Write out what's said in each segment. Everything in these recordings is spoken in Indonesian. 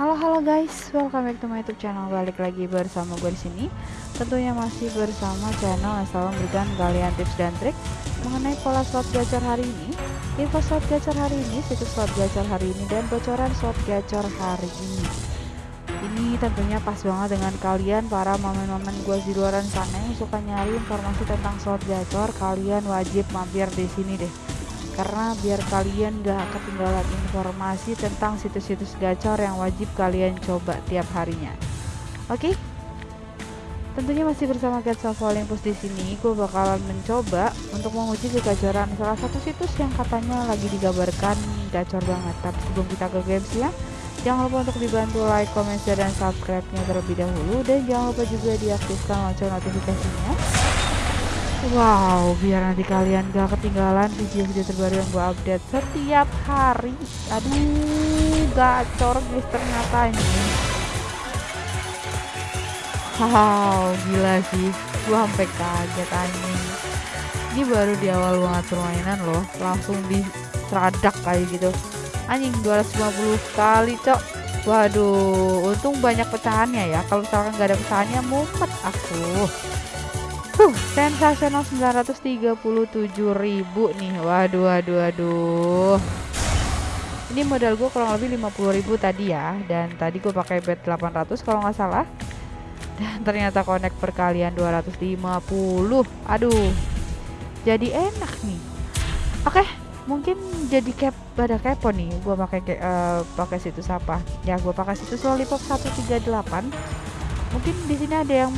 Halo halo guys, welcome back to my YouTube channel. Balik lagi bersama gue di sini. Tentunya masih bersama channel yang selalu memberikan kalian tips dan trik mengenai pola slot gacor hari ini, info slot gacor hari ini, situs slot gacor hari ini, dan bocoran slot gacor hari ini. Ini tentunya pas banget dengan kalian para momen-momen gue di luaran sana yang suka nyari informasi tentang slot gacor. Kalian wajib mampir di sini deh karena biar kalian gak ketinggalan informasi tentang situs-situs gacor yang wajib kalian coba tiap harinya. Oke? Okay? Tentunya masih bersama Gacha Olympus di sini. Gue bakalan mencoba untuk menguji kegacoran salah satu situs yang katanya lagi digambarkan gacor banget. Tapi sebelum kita ke games ya, jangan lupa untuk dibantu like, comment, share, dan subscribe-nya terlebih dahulu dan jangan lupa juga diaktifkan lonceng notifikasinya Wow, biar nanti kalian gak ketinggalan video-video terbaru yang gue update setiap hari. Aduh, gacor guys ternyata ini. Wow, gila sih. Gue sampai kaget anjing. Ini baru di awal banget permainan loh, langsung di seradak kayak gitu. Anjing 250 kali, cok. Waduh, untung banyak pecahannya ya. Kalau misalkan gak ada pecahannya, mumet aku. Huh, sensasional 937 ribu nih. Waduh, waduh, waduh. Ini modal gue kurang lebih 50 ribu tadi ya. Dan tadi gue pakai bet 800 kalau nggak salah. Dan ternyata connect perkalian 250. Aduh. Jadi enak nih. Oke, mungkin jadi cap pada kepo nih. Gue pakai uh, pakai situs apa? Ya, gue pakai situs Lollipop 138. Mungkin di sini ada yang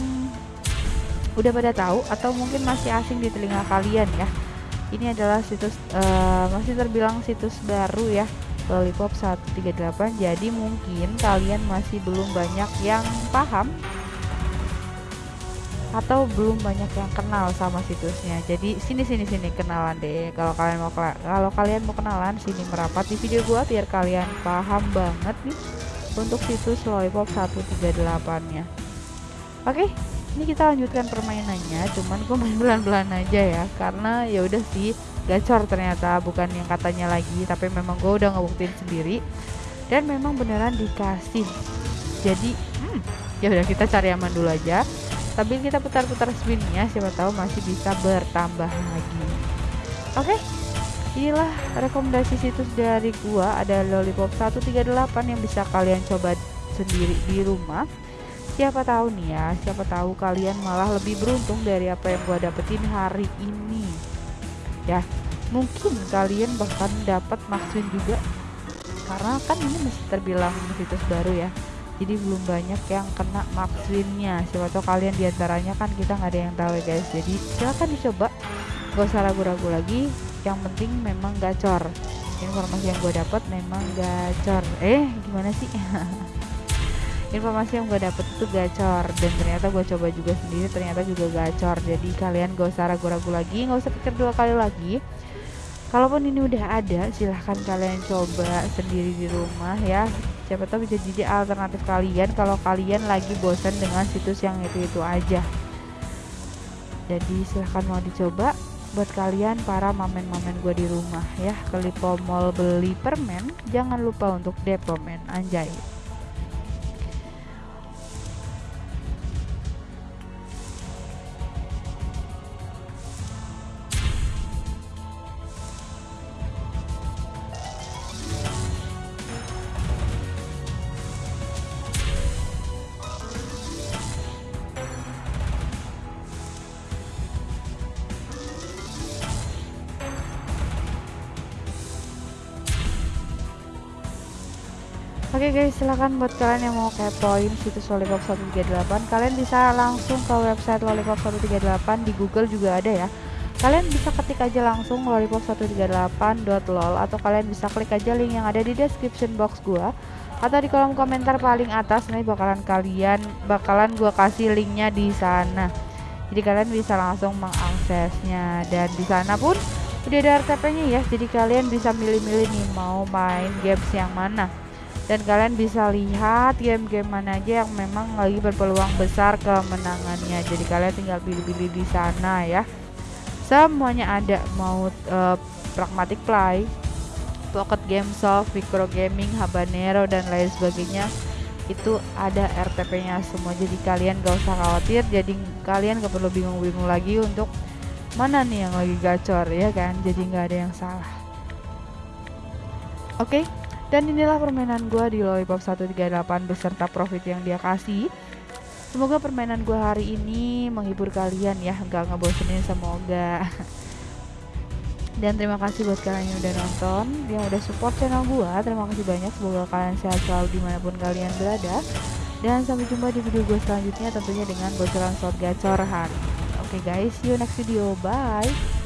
udah pada tahu atau mungkin masih asing di telinga kalian ya? Ini adalah situs uh, masih terbilang situs baru ya Lollipop 138 jadi mungkin kalian masih belum banyak yang paham atau belum banyak yang kenal sama situsnya. Jadi sini sini sini kenalan deh. Kalau kalian mau kalau kalian mau kenalan sini merapat di video gua biar kalian paham banget nih untuk situs Lollipop 138 nya oke okay? Ini kita lanjutkan permainannya cuman gue main belan-belan aja ya karena ya udah sih gacor ternyata bukan yang katanya lagi tapi memang gue udah ngebuktiin sendiri. Dan memang beneran dikasih. Jadi hmm, ya udah kita cari aman dulu aja. Tapi kita putar-putar spinnya siapa tahu masih bisa bertambah lagi. Oke okay? inilah rekomendasi situs dari gua. Ada lollipop 138 yang bisa kalian coba sendiri di rumah siapa tahu nih ya siapa tahu kalian malah lebih beruntung dari apa yang gua dapetin hari ini. Ya mungkin kalian bahkan dapat maksud juga. Karena kan ini masih terbilang situs baru ya. Jadi belum banyak yang kena maksudnya siapa tahu kalian di antaranya kan kita nggak ada yang tahu ya guys. Jadi silahkan dicoba. Gak usah ragu-ragu lagi. Yang penting memang gacor. Informasi yang gue dapat memang gacor. Eh gimana sih informasi yang gue dapet itu gacor dan ternyata gue coba juga sendiri ternyata juga gacor. Jadi kalian gak usah ragu-ragu lagi gak usah pikir dua kali lagi. Kalaupun ini udah ada silahkan kalian coba sendiri di rumah ya. Siapa tahu bisa jadi alternatif kalian kalau kalian lagi bosan dengan situs yang itu-itu aja. Jadi silahkan mau dicoba buat kalian para mamen-mamen gue di rumah ya. Ke Lipo Mall beli permen jangan lupa untuk depomen anjay Oke okay guys, silahkan buat kalian yang mau kepoin situs Lollipop 138 Kalian bisa langsung ke website Lollipop 138 Di Google juga ada ya. Kalian bisa ketik aja langsung lollipop138.lol Atau kalian bisa klik aja link yang ada di description box gua Atau di kolom komentar paling atas Nanti bakalan kalian, bakalan gua kasih linknya di sana. Jadi kalian bisa langsung mengaksesnya Dan di sana pun udah ada RTP-nya ya Jadi kalian bisa milih-milih nih mau main games yang mana dan kalian bisa lihat game-game mana aja yang memang lagi berpeluang besar kemenangannya jadi kalian tinggal pilih-pilih di sana ya. Semuanya ada. Mau uh, pragmatic play pocket game soft micro gaming habanero dan lain sebagainya. Itu ada RTP nya semua. Jadi kalian gak usah khawatir. Jadi kalian gak perlu bingung-bingung lagi untuk mana nih yang lagi gacor ya kan? Jadi nggak ada yang salah. Oke? okay? Dan inilah permainan gue di Lollipop 138 beserta profit yang dia kasih. Semoga permainan gue hari ini menghibur kalian ya nggak ngebosenin semoga. Dan terima kasih buat kalian yang udah nonton yang udah support channel gue terima kasih banyak semoga kalian sehat selalu di mana pun kalian berada. Dan sampai jumpa di video gue selanjutnya tentunya dengan bocoran slot gacor hari okay guys see you next video. Bye